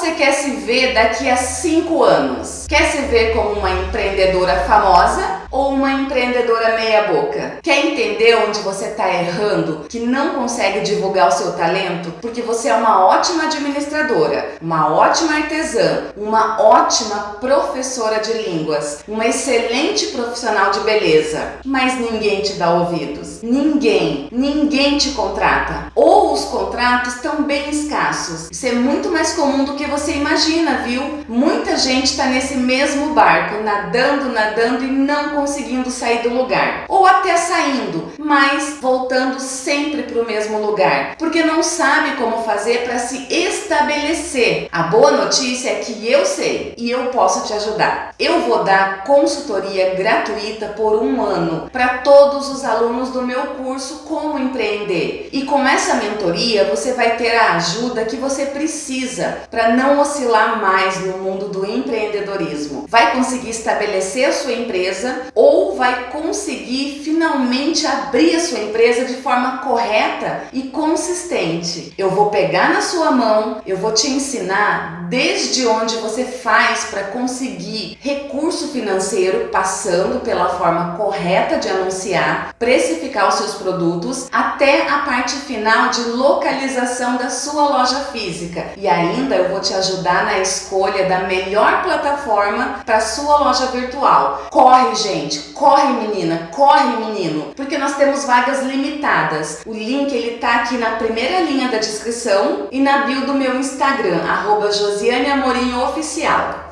você quer se ver daqui a 5 anos? Quer se ver como uma empreendedora famosa ou uma empreendedora meia boca? Quer entender onde você está errando, que não consegue divulgar o seu talento? Porque você é uma ótima administradora, uma ótima artesã, uma ótima professora de línguas, uma excelente profissional de beleza, mas ninguém te dá ouvidos. Ninguém, ninguém te contrata. Ou contratos estão bem escassos. Isso é muito mais comum do que você imagina, viu? Muita gente está nesse mesmo barco, nadando, nadando e não conseguindo sair do lugar. Ou até saindo, mas voltando sempre para o mesmo lugar, porque não sabe como fazer para se estabelecer. A boa notícia é que eu sei e eu posso te ajudar. Eu vou dar consultoria gratuita por um ano para todos os alunos do meu curso Como Empreender. E com essa mentoria você vai ter a ajuda que você precisa para não oscilar mais no mundo do empreendedorismo. Vai conseguir estabelecer a sua empresa ou vai conseguir finalmente abrir a sua empresa de forma correta e consistente. Eu vou pegar na sua mão, eu vou te ensinar desde onde você faz para conseguir recurso financeiro passando pela forma correta de anunciar, precificar os seus produtos até a parte final de localização da sua loja física. E ainda eu vou te ajudar na escolha da melhor plataforma para sua loja virtual. Corre, gente, corre menina, corre menino, porque nós temos vagas limitadas. O link ele tá aqui na primeira linha da descrição e na bio do meu Instagram, arroba Josiane Amorim Oficial.